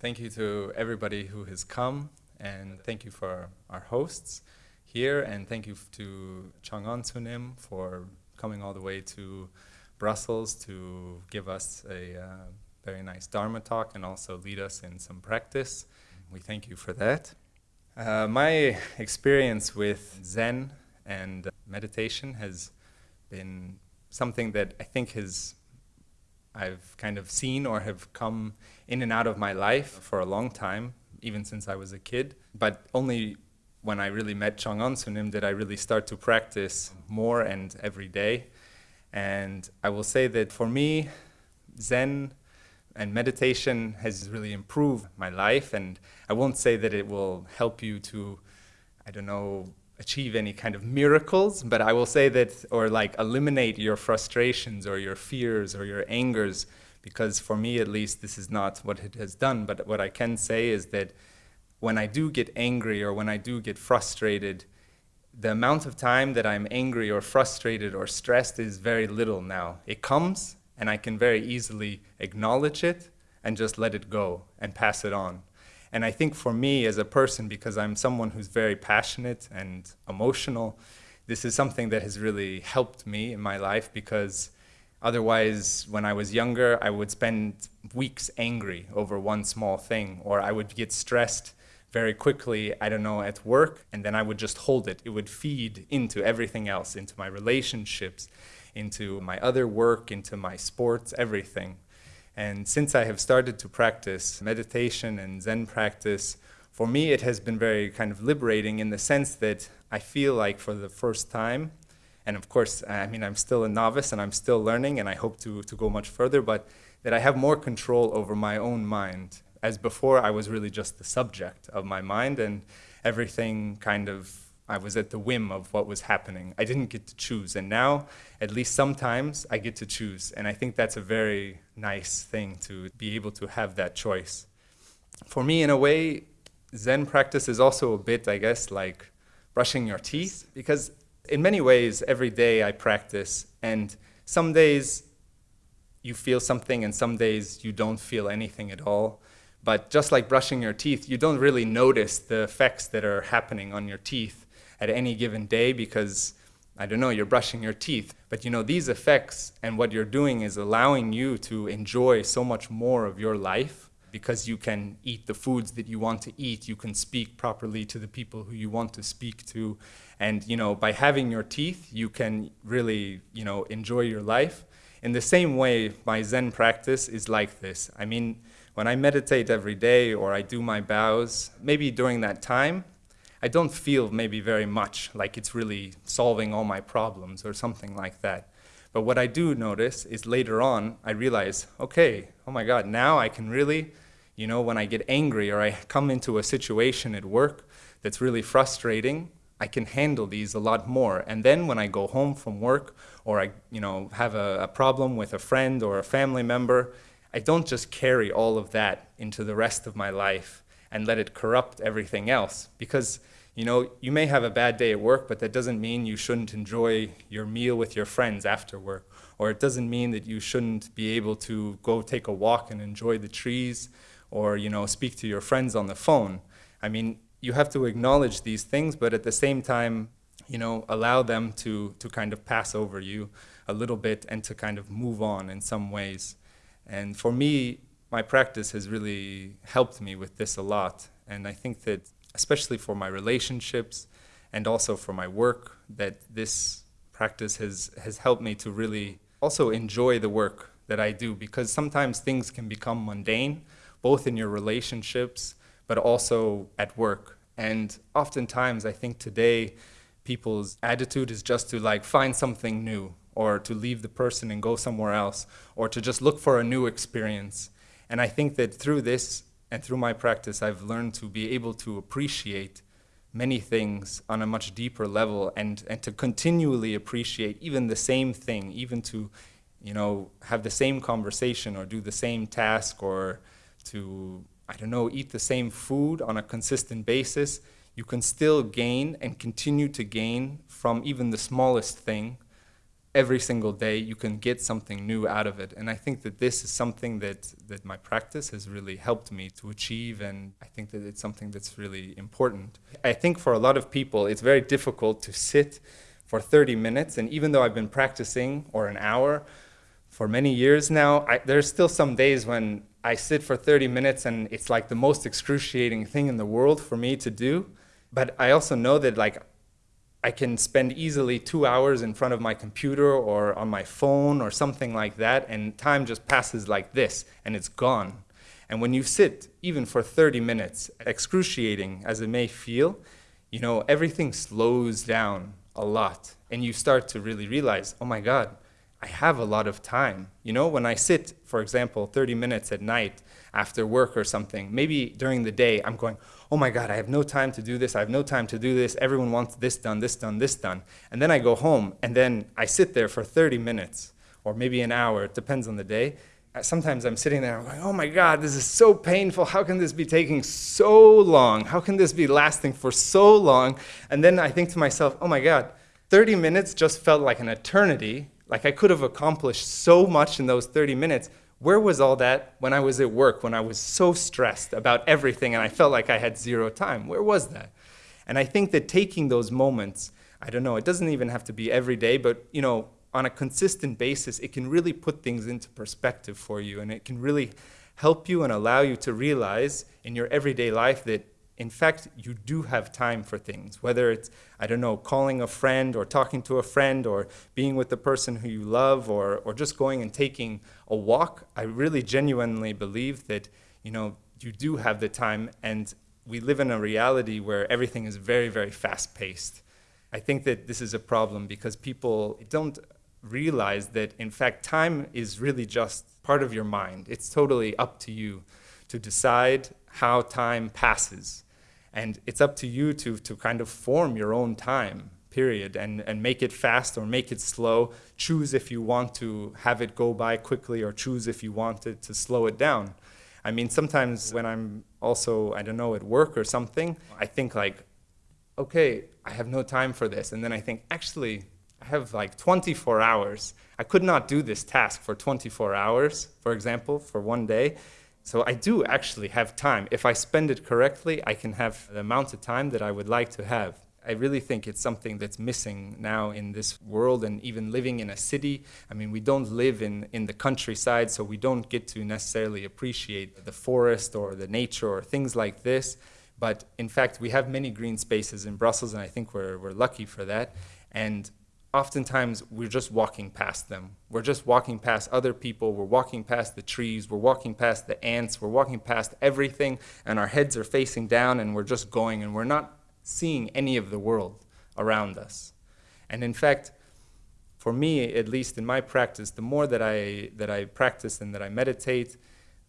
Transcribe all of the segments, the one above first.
Thank you to everybody who has come, and thank you for our hosts here, and thank you to Chang'an Sunim for coming all the way to Brussels to give us a uh, very nice Dharma talk and also lead us in some practice. We thank you for that. Uh, my experience with Zen and meditation has been something that I think has I've kind of seen or have come in and out of my life for a long time, even since I was a kid. But only when I really met Chang'an Sunim did I really start to practice more and every day. And I will say that for me, Zen and meditation has really improved my life. And I won't say that it will help you to, I don't know, achieve any kind of miracles, but I will say that, or like eliminate your frustrations or your fears or your angers, because for me at least, this is not what it has done. But what I can say is that when I do get angry or when I do get frustrated, the amount of time that I'm angry or frustrated or stressed is very little now. It comes and I can very easily acknowledge it and just let it go and pass it on. And I think for me as a person, because I'm someone who's very passionate and emotional, this is something that has really helped me in my life because otherwise, when I was younger, I would spend weeks angry over one small thing, or I would get stressed very quickly, I don't know, at work, and then I would just hold it. It would feed into everything else, into my relationships, into my other work, into my sports, everything. And since I have started to practice meditation and Zen practice, for me it has been very kind of liberating in the sense that I feel like for the first time, and of course, I mean, I'm still a novice and I'm still learning and I hope to, to go much further, but that I have more control over my own mind. As before, I was really just the subject of my mind and everything kind of I was at the whim of what was happening. I didn't get to choose. And now, at least sometimes, I get to choose. And I think that's a very nice thing to be able to have that choice. For me, in a way, Zen practice is also a bit, I guess, like brushing your teeth. Because in many ways, every day I practice. And some days you feel something, and some days you don't feel anything at all. But just like brushing your teeth, you don't really notice the effects that are happening on your teeth at any given day because I don't know, you're brushing your teeth. But you know, these effects and what you're doing is allowing you to enjoy so much more of your life because you can eat the foods that you want to eat. You can speak properly to the people who you want to speak to. And you know, by having your teeth, you can really, you know, enjoy your life. In the same way, my Zen practice is like this. I mean, when I meditate every day or I do my bows, maybe during that time, I don't feel maybe very much like it's really solving all my problems or something like that. But what I do notice is later on, I realize, okay, oh my God, now I can really, you know, when I get angry or I come into a situation at work that's really frustrating, I can handle these a lot more. And then when I go home from work or I, you know, have a, a problem with a friend or a family member, I don't just carry all of that into the rest of my life and let it corrupt everything else because you know, you may have a bad day at work, but that doesn't mean you shouldn't enjoy your meal with your friends after work. Or it doesn't mean that you shouldn't be able to go take a walk and enjoy the trees or, you know, speak to your friends on the phone. I mean, you have to acknowledge these things, but at the same time, you know, allow them to, to kind of pass over you a little bit and to kind of move on in some ways. And for me, my practice has really helped me with this a lot. And I think that especially for my relationships and also for my work, that this practice has, has helped me to really also enjoy the work that I do because sometimes things can become mundane, both in your relationships, but also at work. And oftentimes, I think today, people's attitude is just to like find something new or to leave the person and go somewhere else or to just look for a new experience. And I think that through this, and through my practice, I've learned to be able to appreciate many things on a much deeper level and, and to continually appreciate even the same thing, even to you know, have the same conversation or do the same task or to, I don't know, eat the same food on a consistent basis, you can still gain and continue to gain from even the smallest thing every single day you can get something new out of it. And i think that this is something that that my practice has really helped me to achieve and i think that it's something that's really important. I think for a lot of people it's very difficult to sit for 30 minutes and even though i've been practicing or an hour for many years now I, there's still some days when i sit for 30 minutes and it's like the most excruciating thing in the world for me to do. But i also know that like I can spend easily two hours in front of my computer or on my phone or something like that, and time just passes like this, and it's gone. And when you sit, even for 30 minutes, excruciating as it may feel, you know, everything slows down a lot. And you start to really realize, oh my God, I have a lot of time. You know, when I sit, for example, 30 minutes at night after work or something, maybe during the day, I'm going, oh my God, I have no time to do this. I have no time to do this. Everyone wants this done, this done, this done. And then I go home and then I sit there for 30 minutes or maybe an hour. It depends on the day. Uh, sometimes I'm sitting there, I'm going, oh my God, this is so painful. How can this be taking so long? How can this be lasting for so long? And then I think to myself, oh my God, 30 minutes just felt like an eternity like I could have accomplished so much in those 30 minutes. Where was all that when I was at work, when I was so stressed about everything and I felt like I had zero time? Where was that? And I think that taking those moments, I don't know, it doesn't even have to be every day, but you know, on a consistent basis, it can really put things into perspective for you and it can really help you and allow you to realize in your everyday life that in fact, you do have time for things, whether it's, I don't know, calling a friend or talking to a friend or being with the person who you love or, or just going and taking a walk. I really genuinely believe that, you know, you do have the time and we live in a reality where everything is very, very fast paced. I think that this is a problem because people don't realize that, in fact, time is really just part of your mind. It's totally up to you to decide how time passes. And it's up to you to, to kind of form your own time, period, and, and make it fast or make it slow. Choose if you want to have it go by quickly or choose if you want it to slow it down. I mean, sometimes when I'm also, I don't know, at work or something, I think like, okay, I have no time for this. And then I think, actually, I have like 24 hours. I could not do this task for 24 hours, for example, for one day. So I do actually have time. If I spend it correctly, I can have the amount of time that I would like to have. I really think it's something that's missing now in this world and even living in a city. I mean, we don't live in, in the countryside, so we don't get to necessarily appreciate the forest or the nature or things like this. But in fact, we have many green spaces in Brussels, and I think we're, we're lucky for that. And oftentimes we're just walking past them. We're just walking past other people. We're walking past the trees. We're walking past the ants. We're walking past everything, and our heads are facing down, and we're just going, and we're not seeing any of the world around us. And in fact, for me, at least in my practice, the more that I, that I practice and that I meditate,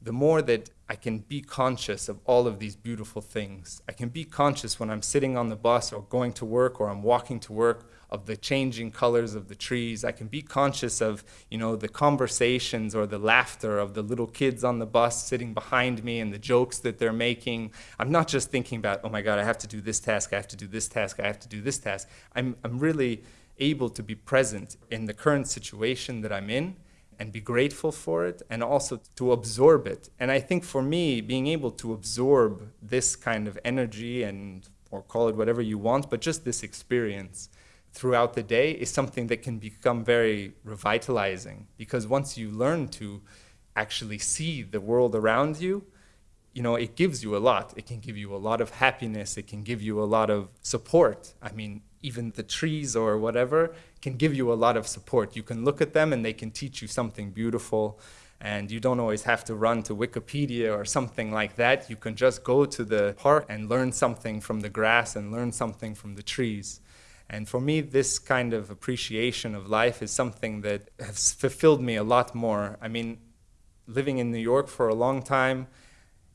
the more that I can be conscious of all of these beautiful things. I can be conscious when I'm sitting on the bus or going to work or I'm walking to work of the changing colors of the trees. I can be conscious of, you know, the conversations or the laughter of the little kids on the bus sitting behind me and the jokes that they're making. I'm not just thinking about, oh my God, I have to do this task, I have to do this task, I have to do this task. I'm, I'm really able to be present in the current situation that I'm in and be grateful for it and also to absorb it. And I think for me, being able to absorb this kind of energy and or call it whatever you want, but just this experience throughout the day is something that can become very revitalizing because once you learn to actually see the world around you, you know, it gives you a lot. It can give you a lot of happiness. It can give you a lot of support. I mean, even the trees or whatever can give you a lot of support. You can look at them and they can teach you something beautiful. And you don't always have to run to Wikipedia or something like that. You can just go to the park and learn something from the grass and learn something from the trees. And for me, this kind of appreciation of life is something that has fulfilled me a lot more. I mean, living in New York for a long time,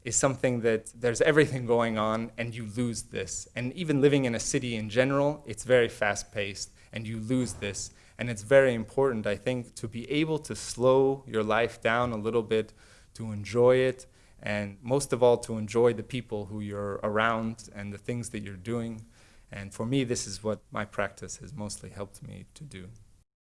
is something that there's everything going on and you lose this. And even living in a city in general, it's very fast paced and you lose this. And it's very important, I think, to be able to slow your life down a little bit, to enjoy it, and most of all, to enjoy the people who you're around and the things that you're doing. And for me, this is what my practice has mostly helped me to do.